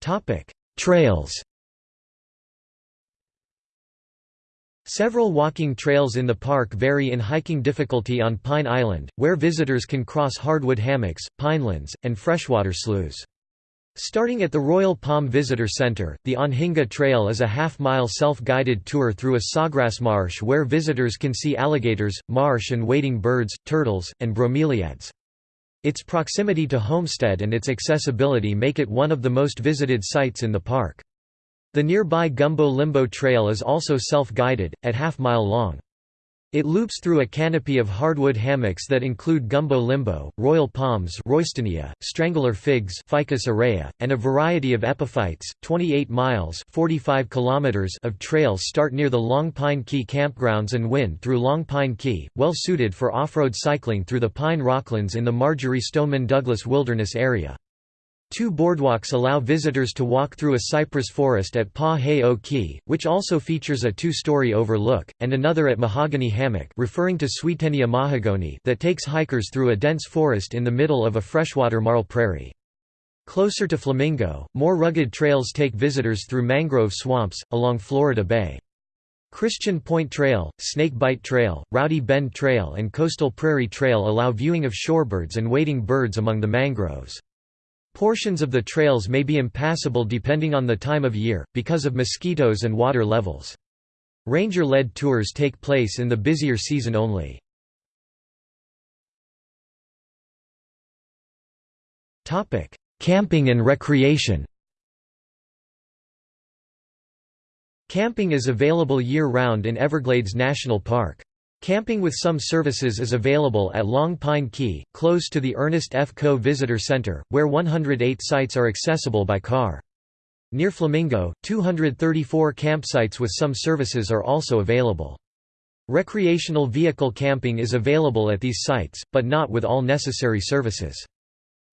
Topic: Trails Several walking trails in the park vary in hiking difficulty on Pine Island, where visitors can cross hardwood hammocks, pinelands, and freshwater sloughs. Starting at the Royal Palm Visitor Center, the Anhinga Trail is a half-mile self-guided tour through a sawgrass marsh where visitors can see alligators, marsh and wading birds, turtles, and bromeliads. Its proximity to Homestead and its accessibility make it one of the most visited sites in the park. The nearby Gumbo Limbo Trail is also self-guided, at half-mile long. It loops through a canopy of hardwood hammocks that include gumbo limbo, royal palms Roystonea, strangler figs Ficus aurea, and a variety of epiphytes. 28 miles 45 kilometers of trails start near the Long Pine Key campgrounds and wind through Long Pine Key, well suited for off-road cycling through the pine rocklands in the Marjory Stoneman Douglas Wilderness area. Two boardwalks allow visitors to walk through a cypress forest at Pa He Key, which also features a two-story overlook, and another at Mahogany Hammock referring to Swietenia mahagoni that takes hikers through a dense forest in the middle of a freshwater marl prairie. Closer to Flamingo, more rugged trails take visitors through mangrove swamps, along Florida Bay. Christian Point Trail, Snake Bite Trail, Rowdy Bend Trail and Coastal Prairie Trail allow viewing of shorebirds and wading birds among the mangroves. Portions of the trails may be impassable depending on the time of year, because of mosquitoes and water levels. Ranger-led tours take place in the busier season only. Camping and recreation Camping is available year-round in Everglades National Park. Camping with some services is available at Long Pine Key, close to the Ernest F. Coe Visitor Center, where 108 sites are accessible by car. Near Flamingo, 234 campsites with some services are also available. Recreational vehicle camping is available at these sites, but not with all necessary services.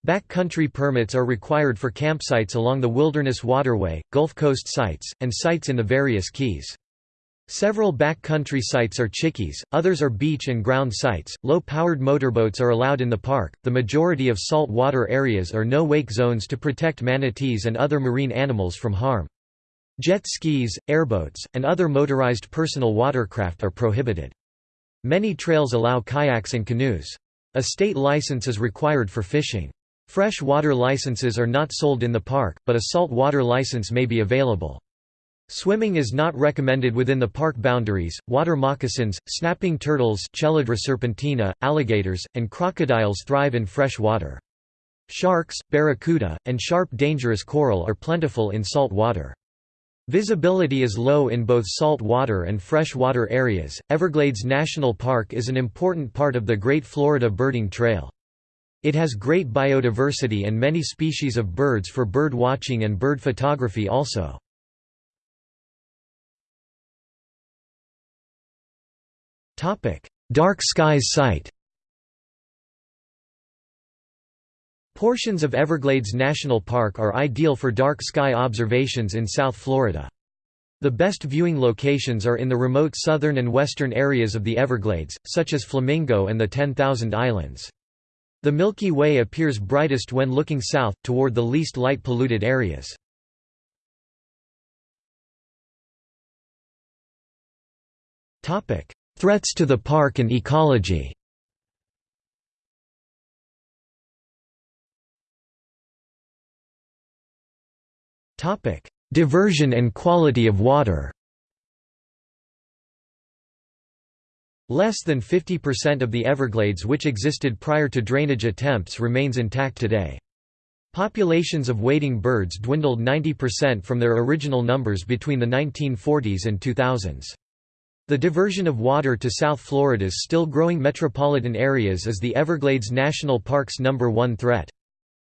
Backcountry permits are required for campsites along the Wilderness Waterway, Gulf Coast sites, and sites in the various keys. Several backcountry sites are chickees, others are beach and ground sites. Low powered motorboats are allowed in the park. The majority of salt water areas are no wake zones to protect manatees and other marine animals from harm. Jet skis, airboats, and other motorized personal watercraft are prohibited. Many trails allow kayaks and canoes. A state license is required for fishing. Fresh water licenses are not sold in the park, but a salt water license may be available. Swimming is not recommended within the park boundaries. Water moccasins, snapping turtles, Chelydra serpentina, alligators, and crocodiles thrive in fresh water. Sharks, barracuda, and sharp dangerous coral are plentiful in salt water. Visibility is low in both salt water and freshwater areas. Everglades National Park is an important part of the Great Florida Birding Trail. It has great biodiversity and many species of birds for bird watching and bird photography also. Dark Skies Site Portions of Everglades National Park are ideal for dark sky observations in South Florida. The best viewing locations are in the remote southern and western areas of the Everglades, such as Flamingo and the Ten Thousand Islands. The Milky Way appears brightest when looking south, toward the least light-polluted areas. Threats to the park and ecology Diversion and quality of water Less than 50% of the Everglades which existed prior to drainage attempts remains intact today. Populations of wading birds dwindled 90% from their original numbers between the 1940s and 2000s. The diversion of water to South Florida's still growing metropolitan areas is the Everglades National Park's number one threat.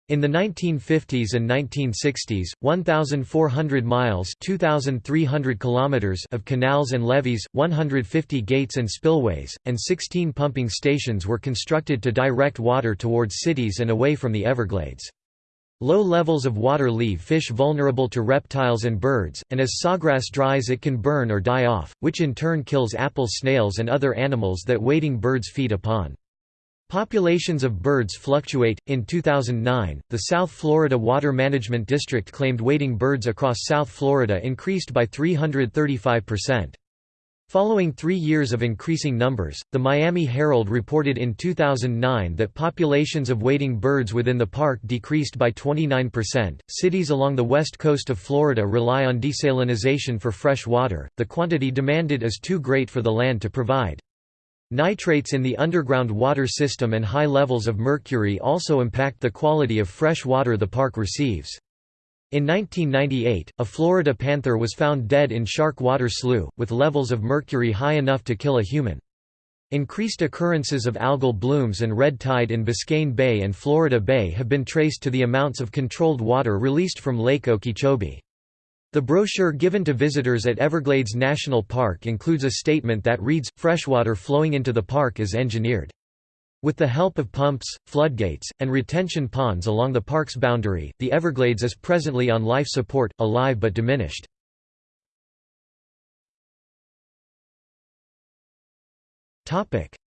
In the 1950s and 1960s, 1,400 miles 2,300 kilometers of canals and levees, 150 gates and spillways, and 16 pumping stations were constructed to direct water towards cities and away from the Everglades. Low levels of water leave fish vulnerable to reptiles and birds, and as sawgrass dries it can burn or die off, which in turn kills apple snails and other animals that wading birds feed upon. Populations of birds fluctuate. In 2009, the South Florida Water Management District claimed wading birds across South Florida increased by 335%. Following three years of increasing numbers, the Miami Herald reported in 2009 that populations of wading birds within the park decreased by 29%. Cities along the west coast of Florida rely on desalinization for fresh water, the quantity demanded is too great for the land to provide. Nitrates in the underground water system and high levels of mercury also impact the quality of fresh water the park receives. In 1998, a Florida panther was found dead in Shark Water Slough, with levels of mercury high enough to kill a human. Increased occurrences of algal blooms and red tide in Biscayne Bay and Florida Bay have been traced to the amounts of controlled water released from Lake Okeechobee. The brochure given to visitors at Everglades National Park includes a statement that reads, freshwater flowing into the park is engineered. With the help of pumps, floodgates, and retention ponds along the park's boundary, the Everglades is presently on life support, alive but diminished.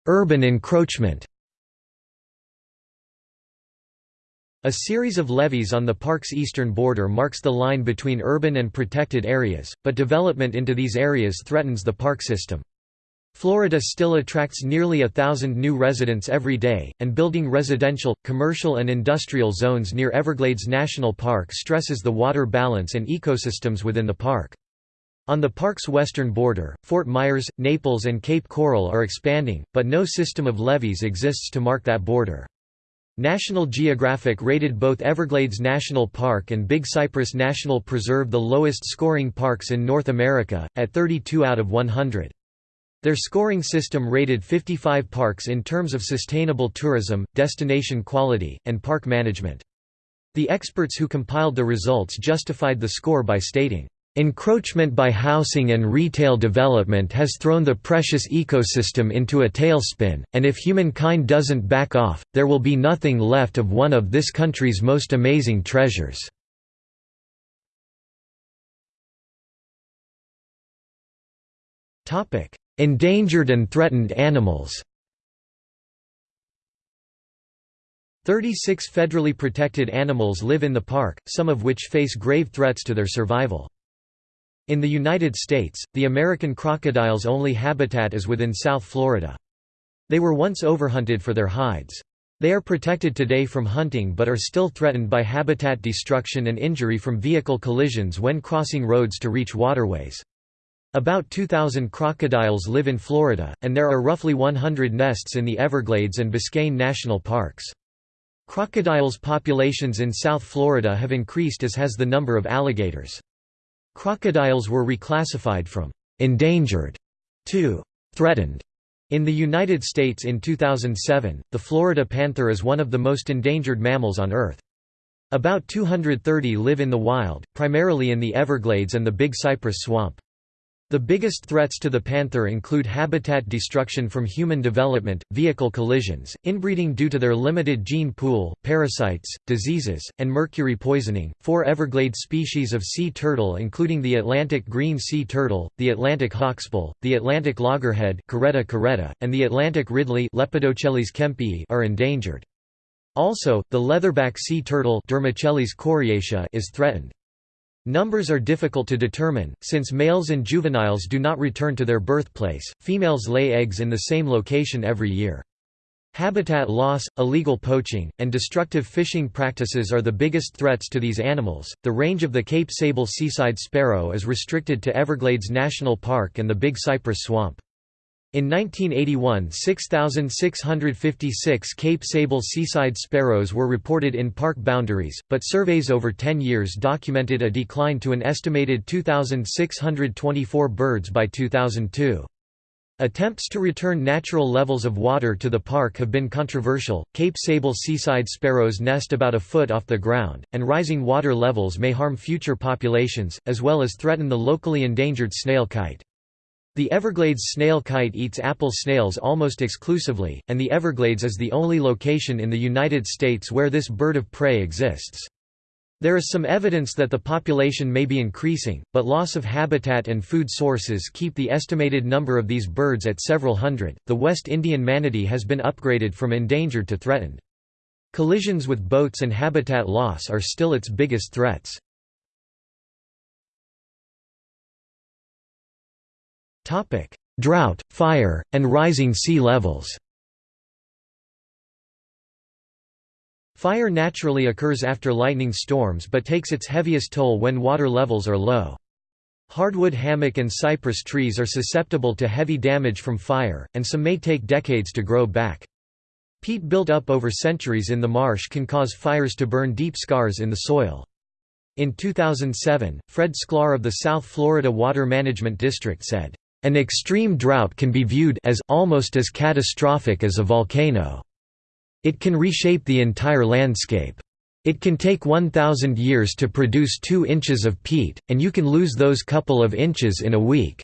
Urban encroachment A series of levees on the park's eastern border marks the line between urban and protected areas, but development into these areas threatens the park system. Florida still attracts nearly a thousand new residents every day, and building residential, commercial and industrial zones near Everglades National Park stresses the water balance and ecosystems within the park. On the park's western border, Fort Myers, Naples and Cape Coral are expanding, but no system of levees exists to mark that border. National Geographic rated both Everglades National Park and Big Cypress National Preserve the lowest scoring parks in North America, at 32 out of 100. Their scoring system rated 55 parks in terms of sustainable tourism, destination quality, and park management. The experts who compiled the results justified the score by stating, Encroachment by housing and retail development has thrown the precious ecosystem into a tailspin, and if humankind doesn't back off, there will be nothing left of one of this country's most amazing treasures. Endangered and threatened animals 36 federally protected animals live in the park, some of which face grave threats to their survival. In the United States, the American crocodile's only habitat is within South Florida. They were once overhunted for their hides. They are protected today from hunting but are still threatened by habitat destruction and injury from vehicle collisions when crossing roads to reach waterways. About 2,000 crocodiles live in Florida, and there are roughly 100 nests in the Everglades and Biscayne National Parks. Crocodiles' populations in South Florida have increased as has the number of alligators. Crocodiles were reclassified from «endangered» to «threatened» In the United States in 2007, the Florida panther is one of the most endangered mammals on Earth. About 230 live in the wild, primarily in the Everglades and the Big Cypress Swamp. The biggest threats to the panther include habitat destruction from human development, vehicle collisions, inbreeding due to their limited gene pool, parasites, diseases, and mercury poisoning. Four Everglades species of sea turtle, including the Atlantic green sea turtle, the Atlantic hawksbill, the Atlantic loggerhead (Caretta caretta), and the Atlantic ridley (Lepidochelys kempii), are endangered. Also, the leatherback sea turtle (Dermochelys coriacea) is threatened. Numbers are difficult to determine, since males and juveniles do not return to their birthplace, females lay eggs in the same location every year. Habitat loss, illegal poaching, and destructive fishing practices are the biggest threats to these animals. The range of the Cape Sable seaside sparrow is restricted to Everglades National Park and the Big Cypress Swamp. In 1981 6,656 Cape Sable seaside sparrows were reported in park boundaries, but surveys over 10 years documented a decline to an estimated 2,624 birds by 2002. Attempts to return natural levels of water to the park have been controversial. Cape Sable seaside sparrows nest about a foot off the ground, and rising water levels may harm future populations, as well as threaten the locally endangered snail kite. The Everglades snail kite eats apple snails almost exclusively, and the Everglades is the only location in the United States where this bird of prey exists. There is some evidence that the population may be increasing, but loss of habitat and food sources keep the estimated number of these birds at several hundred. The West Indian manatee has been upgraded from endangered to threatened. Collisions with boats and habitat loss are still its biggest threats. Topic: Drought, fire, and rising sea levels. Fire naturally occurs after lightning storms but takes its heaviest toll when water levels are low. Hardwood hammock and cypress trees are susceptible to heavy damage from fire, and some may take decades to grow back. Peat built up over centuries in the marsh can cause fires to burn deep scars in the soil. In 2007, Fred Sklar of the South Florida Water Management District said, "...an extreme drought can be viewed as almost as catastrophic as a volcano." It can reshape the entire landscape. It can take 1,000 years to produce 2 inches of peat, and you can lose those couple of inches in a week.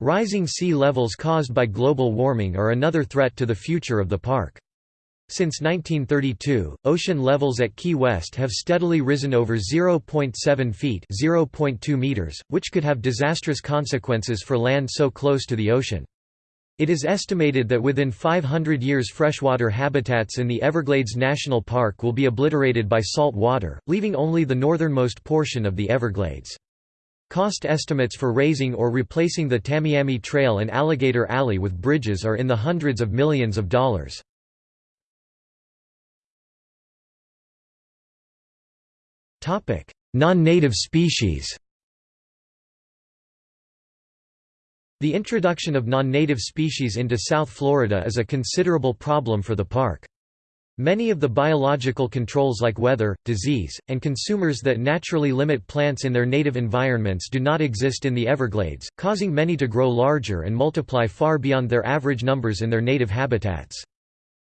Rising sea levels caused by global warming are another threat to the future of the park. Since 1932, ocean levels at Key West have steadily risen over 0.7 feet (0.2 meters), which could have disastrous consequences for land so close to the ocean. It is estimated that within 500 years freshwater habitats in the Everglades National Park will be obliterated by salt water, leaving only the northernmost portion of the Everglades. Cost estimates for raising or replacing the Tamiami Trail and Alligator Alley with bridges are in the hundreds of millions of dollars. Non-native species The introduction of non-native species into South Florida is a considerable problem for the park. Many of the biological controls like weather, disease, and consumers that naturally limit plants in their native environments do not exist in the Everglades, causing many to grow larger and multiply far beyond their average numbers in their native habitats.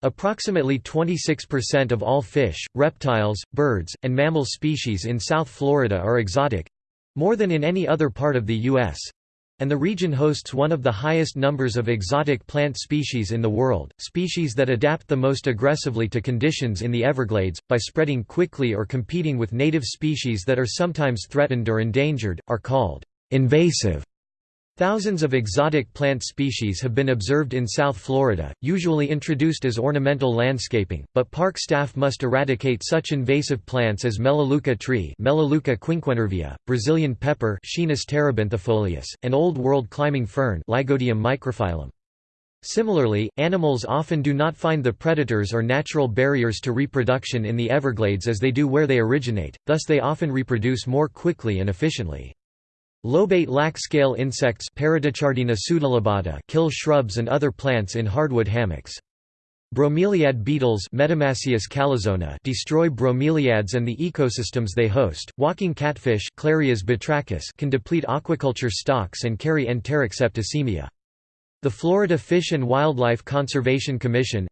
Approximately 26% of all fish, reptiles, birds, and mammal species in South Florida are exotic—more than in any other part of the U.S and the region hosts one of the highest numbers of exotic plant species in the world, species that adapt the most aggressively to conditions in the Everglades, by spreading quickly or competing with native species that are sometimes threatened or endangered, are called invasive. Thousands of exotic plant species have been observed in South Florida, usually introduced as ornamental landscaping, but park staff must eradicate such invasive plants as Melaleuca tree Melaleuca quinquenervia, Brazilian pepper terebinthifolius, and Old World climbing fern Lygodium microphyllum. Similarly, animals often do not find the predators or natural barriers to reproduction in the Everglades as they do where they originate, thus they often reproduce more quickly and efficiently. Lobate lac-scale insects kill shrubs and other plants in hardwood hammocks. Bromeliad beetles destroy bromeliads and the ecosystems they host. Walking catfish can deplete aquaculture stocks and carry enteric septicemia. The Florida Fish and Wildlife Conservation Commission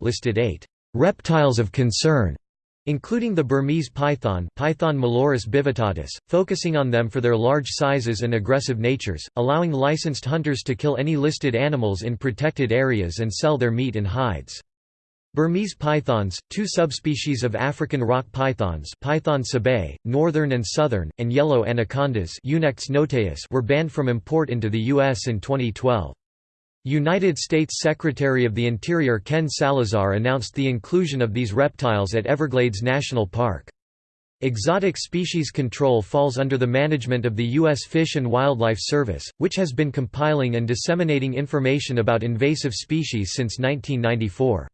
listed eight reptiles of concern including the Burmese python Python molurus bivittatus, focusing on them for their large sizes and aggressive natures, allowing licensed hunters to kill any listed animals in protected areas and sell their meat and hides. Burmese pythons, two subspecies of African rock pythons Python sebae, northern and southern, and yellow anacondas were banned from import into the U.S. in 2012. United States Secretary of the Interior Ken Salazar announced the inclusion of these reptiles at Everglades National Park. Exotic species control falls under the management of the U.S. Fish and Wildlife Service, which has been compiling and disseminating information about invasive species since 1994.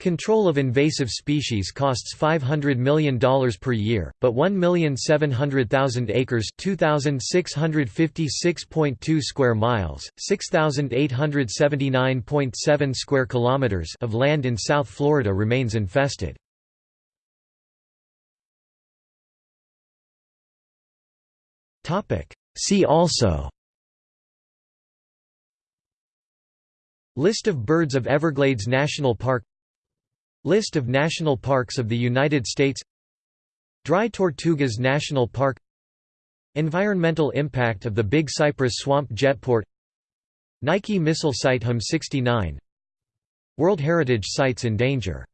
Control of invasive species costs $500 million per year, but 1,700,000 acres 2,656.2 square miles, 6,879.7 square kilometers of land in South Florida remains infested. See also List of birds of Everglades National Park List of national parks of the United States Dry Tortugas National Park Environmental impact of the Big Cypress Swamp Jetport Nike missile site HM 69 World Heritage Sites in danger